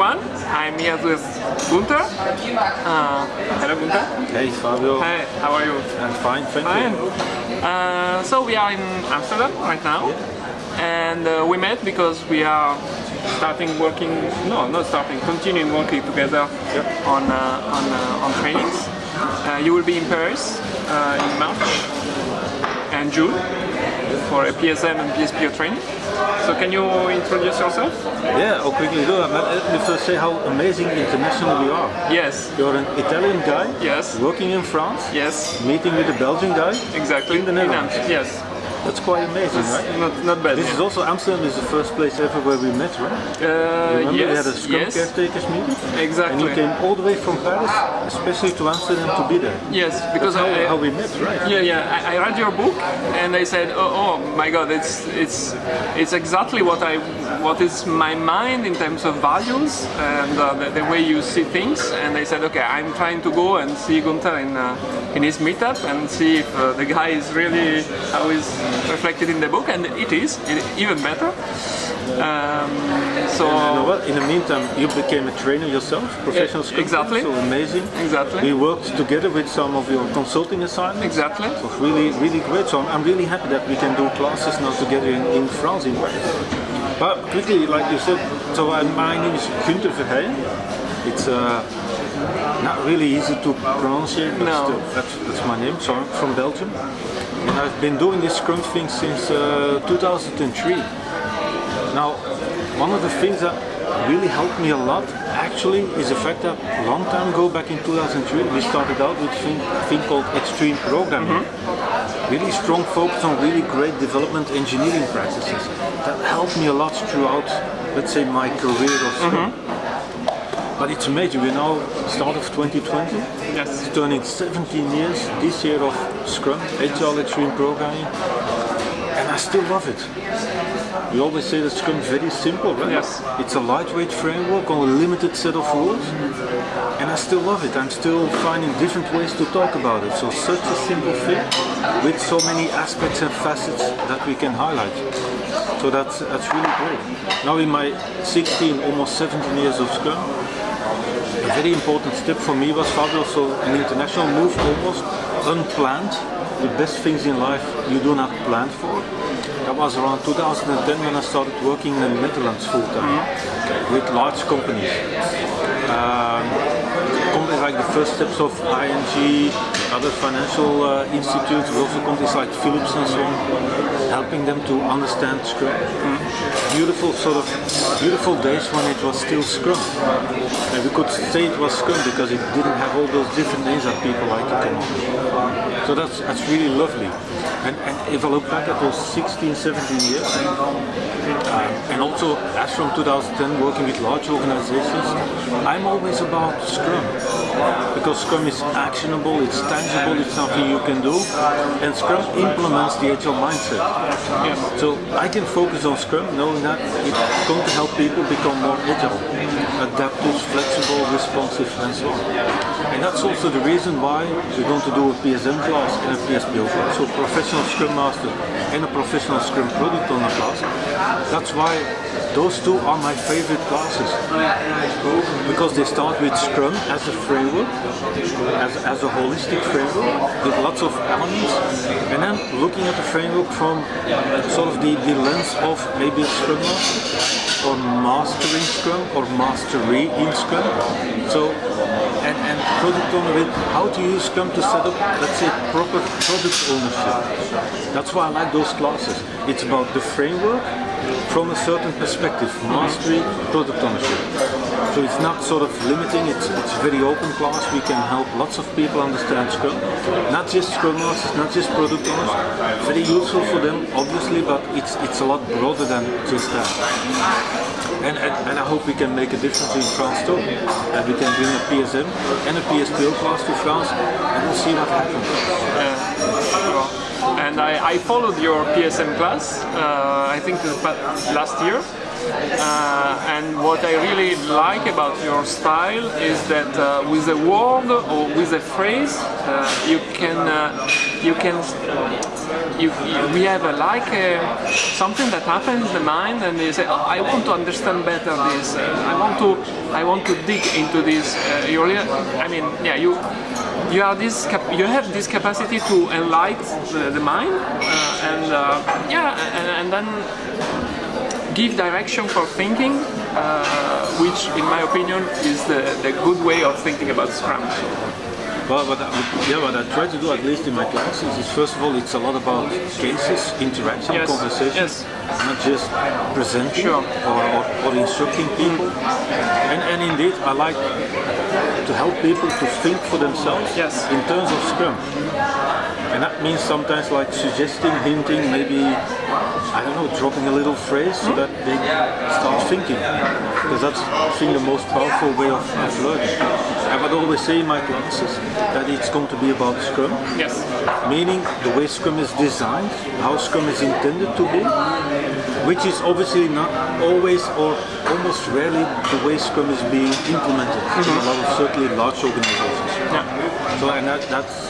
everyone. I'm here with Gunther. Uh, hello, Gunther. Hey, Fabio. Hey, how are you? I'm fine, thank Fine. you. Uh, so we are in Amsterdam right now, and uh, we met because we are starting working. No, not starting. Continuing working together on uh, on uh, on trainings. Uh, you will be in Paris in March and June for a PSM and PSPO training. So can you introduce yourself? Yeah, I'll quickly do it. Uh, let me first say how amazing international you are. Yes. You're an Italian guy Yes. working in France, Yes. meeting with a Belgian guy. Exactly. In the Netherlands. Am- Yes. That's quite amazing, right? Not not bad. This is also Amsterdam is the first place ever where we met, right? uh, Remember yes. we had a Scrum yes. caretakers meeting? Exactly. And you came all the way from Paris, especially to Amsterdam to be there. Yes, because That's how, I, how we met, right? Yeah, yeah. I, I read your book, and I said, "Oh, oh my God, it's it's it's exactly what I what is my mind in terms of values and uh, the, the way you see things." And I said, "Okay, I'm trying to go and see Gunther in uh, in his meetup and see if uh, the guy is really how is reflected in the book, and it is it, even better." Um, so You know? In the meantime, you became a trainer yourself, professional Yeah, exactly. So amazing. Exactly. We worked together with some of your consulting assignments. exactly. It was really, really great. So I'm, I'm really happy that we can do classes now together in, in France, in Paris. But quickly, like you said, so uh, my name is Gunther Verheyen. It's uh, not really easy to pronounce it, but No. still, that's, that's my name. So I'm from Belgium. And I've been doing this Scrum thing since uh, 2003. Now, one of the things that really helped me a lot actually is the fact that a long time ago, back in 2003, we started out with a thing, thing called extreme programming. Really strong focus on really great development engineering practices. That helped me a lot throughout, let's say, my career of mm-hmm. Scrum. But it's amazing, we're now start of 2020. Yes. It's turning 17 years this year of Scrum, Agile Extreme Programming, and I still love it. We always say that Scrum is very simple, right? Yes. It's a lightweight framework on a limited set of rules, and I still love it. I'm still finding different ways to talk about it. So such a simple thing with so many aspects and facets that we can highlight. So that's that's really great. Now in my 16, almost 17 years of Scrum, a very important step for me was Fabio, so an international move almost unplanned. The best things in life you do not plan for. That was around 2010 when I started working in the Netherlands full time with large companies. Um, companies like the first steps of ING, other financial uh, institutes, also companies like Philips and so on, helping them to understand Scrum. Beautiful sort of beautiful days when it was still Scrum. And we could say it was Scrum because it didn't have all those different names that people like to come up. So that's that's really lovely. And, and if I look back at those 16, 17 years, um, and also as from 2010 working with large organizations, I'm always about Scrum. Because Scrum is actionable, it's tangible, it's something you can do, and Scrum implements the agile mindset. So I can focus on Scrum knowing that it's going to help people become more agile, adaptive, flexible, responsive, and so on. And that's also the reason why we're going to do a PSM class and a PSPO class. So professional Scrum Master and a professional Scrum Product Owner class. That's why those two are my favorite classes. Because they start with Scrum as a framework, as, as a holistic framework with lots of elements, and then looking at the framework from sort of the, the lens of maybe a Scrum Master or mastering Scrum or mastery in Scrum. So and, and product owner with how to use Scrum to set up, let's say, proper product ownership. That's why I like those classes. It's about the framework from a certain perspective, mastery, product ownership. So it's not sort of limiting, it's, it's very open class. We can help lots of people understand Scrum. Not just Scrum Masters, not just product owners. Very useful for them, obviously, but it's, it's a lot broader than just that. And, and, and, I hope we can make a difference in France too. That we can bring a PSM and a PSPO class to France and we'll see what happens. And I, I followed your PSM class, uh, I think last year. Uh, and what I really like about your style is that uh, with a word or with a phrase, uh, you can uh, you can you, you- we have a, like a, something that happens in the mind, and you say, oh, I want to understand better this. Uh, I want to I want to dig into this. Uh, you really, I mean, yeah, you you are this you have this capacity to enlighten the, the mind, uh, and uh, yeah, and, and then give direction for thinking, uh, which, in my opinion, is the, the good way of thinking about Scrum. Well, what I, yeah, what I try to do, at least in my classes, is first of all, it's a lot about cases, interaction, Yes, conversation, yes. not just presenting Sure. or, or, or instructing people. And, and indeed, I like to help people to think for themselves Yes. in terms of Scrum. And that means sometimes like suggesting, hinting, maybe, I don't know, dropping a little phrase so that they start thinking. Because that's, I think, the most powerful way of, of learning. I would always say in my classes that it's going to be about Scrum, Yes. meaning the way Scrum is designed, how Scrum is intended to be, which is obviously not always or almost rarely the way Scrum is being implemented in a lot of certainly large organizations. Yeah. So, and that, that's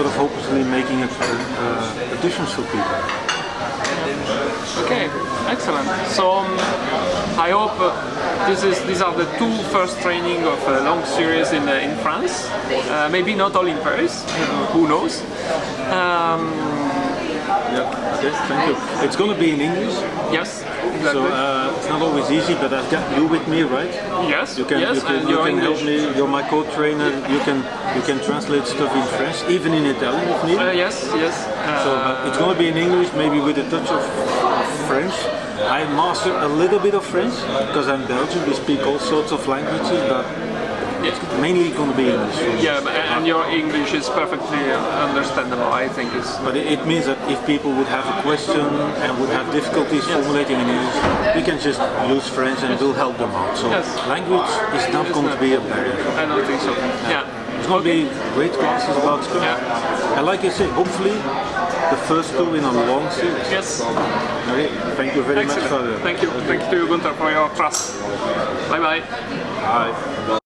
sort of hopefully making a, a, a difference for people. Okay. Excellent. So um, I hope uh, this is these are the two first training of a long series in uh, in France. Uh, maybe not all in Paris. Who knows? Um, Yeah. Okay. Thank you. It's going to be in English, yes. So uh, it's not always easy. But I've got you with me, right? yes. You can, yes. you can, you can help me. You're my co-trainer. You can you can translate stuff in French, even in Italian if needed. Uh, yes. Yes. So uh, it's going to be in English, maybe with a touch of French. I master a little bit of French because I'm Belgian. We speak all sorts of languages, but yeah. mainly going to be English. Yeah, but- and your English is perfectly understandable. I think it's But it, it means that if people would have a question and would have difficulties formulating in English, we can just use French and we'll help them out. So Yes. language is not It's going not- to be a barrier. I don't think so. Yeah. It's going to be great classes about Scrum. Yeah. And like I say, hopefully the first two in a long series. Yes. Okay, thank you very much for Excellent. the. Thank you. Thank you, Gunther, for your trust. Bye bye. Bye.